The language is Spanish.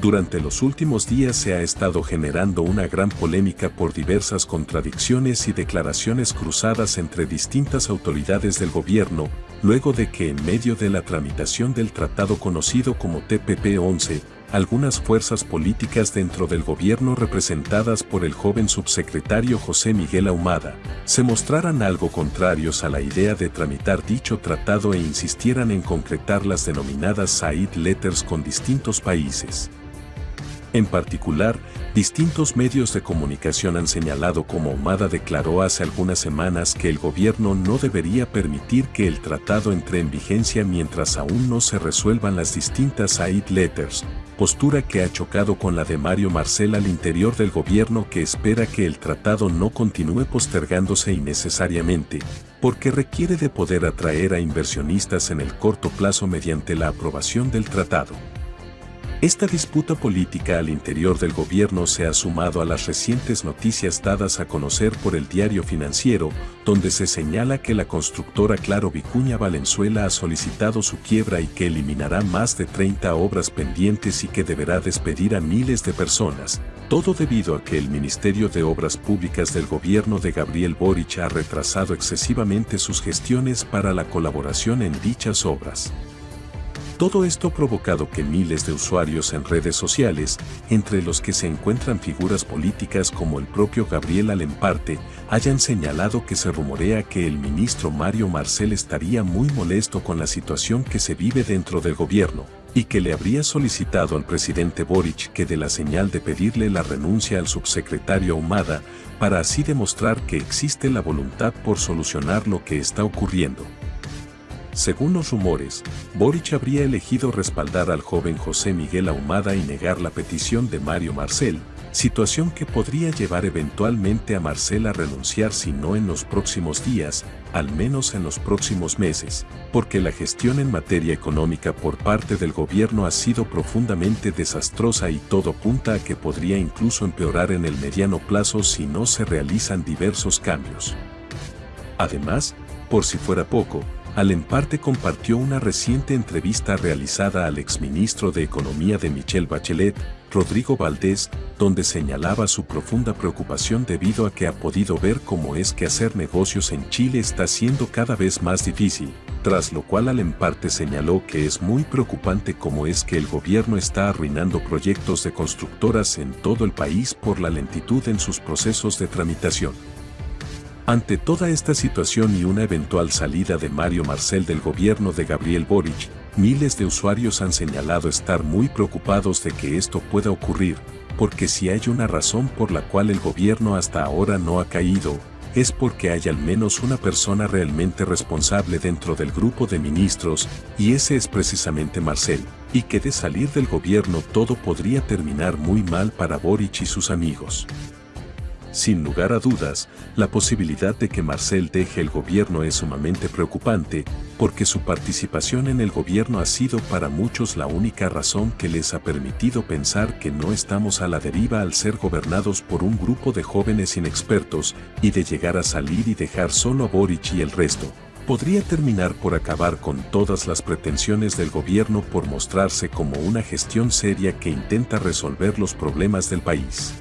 Durante los últimos días se ha estado generando una gran polémica por diversas contradicciones y declaraciones cruzadas entre distintas autoridades del gobierno, luego de que en medio de la tramitación del tratado conocido como TPP-11, algunas fuerzas políticas dentro del gobierno representadas por el joven subsecretario José Miguel Ahumada, se mostraran algo contrarios a la idea de tramitar dicho tratado e insistieran en concretar las denominadas Side Letters con distintos países. En particular, distintos medios de comunicación han señalado como Humada declaró hace algunas semanas que el gobierno no debería permitir que el tratado entre en vigencia mientras aún no se resuelvan las distintas aid letters, postura que ha chocado con la de Mario Marcel al interior del gobierno que espera que el tratado no continúe postergándose innecesariamente, porque requiere de poder atraer a inversionistas en el corto plazo mediante la aprobación del tratado. Esta disputa política al interior del gobierno se ha sumado a las recientes noticias dadas a conocer por el diario financiero, donde se señala que la constructora Claro Vicuña Valenzuela ha solicitado su quiebra y que eliminará más de 30 obras pendientes y que deberá despedir a miles de personas, todo debido a que el Ministerio de Obras Públicas del gobierno de Gabriel Boric ha retrasado excesivamente sus gestiones para la colaboración en dichas obras. Todo esto ha provocado que miles de usuarios en redes sociales, entre los que se encuentran figuras políticas como el propio Gabriel Alemparte, hayan señalado que se rumorea que el ministro Mario Marcel estaría muy molesto con la situación que se vive dentro del gobierno, y que le habría solicitado al presidente Boric que dé la señal de pedirle la renuncia al subsecretario Ahumada, para así demostrar que existe la voluntad por solucionar lo que está ocurriendo. Según los rumores, Boric habría elegido respaldar al joven José Miguel Ahumada y negar la petición de Mario Marcel, situación que podría llevar eventualmente a Marcel a renunciar si no en los próximos días, al menos en los próximos meses, porque la gestión en materia económica por parte del gobierno ha sido profundamente desastrosa y todo apunta a que podría incluso empeorar en el mediano plazo si no se realizan diversos cambios. Además, por si fuera poco, Alemparte compartió una reciente entrevista realizada al exministro de Economía de Michelle Bachelet, Rodrigo Valdés, donde señalaba su profunda preocupación debido a que ha podido ver cómo es que hacer negocios en Chile está siendo cada vez más difícil, tras lo cual Alemparte señaló que es muy preocupante cómo es que el gobierno está arruinando proyectos de constructoras en todo el país por la lentitud en sus procesos de tramitación. Ante toda esta situación y una eventual salida de Mario Marcel del gobierno de Gabriel Boric, miles de usuarios han señalado estar muy preocupados de que esto pueda ocurrir, porque si hay una razón por la cual el gobierno hasta ahora no ha caído, es porque hay al menos una persona realmente responsable dentro del grupo de ministros, y ese es precisamente Marcel, y que de salir del gobierno todo podría terminar muy mal para Boric y sus amigos. Sin lugar a dudas, la posibilidad de que Marcel deje el gobierno es sumamente preocupante, porque su participación en el gobierno ha sido para muchos la única razón que les ha permitido pensar que no estamos a la deriva al ser gobernados por un grupo de jóvenes inexpertos y de llegar a salir y dejar solo a Boric y el resto. Podría terminar por acabar con todas las pretensiones del gobierno por mostrarse como una gestión seria que intenta resolver los problemas del país.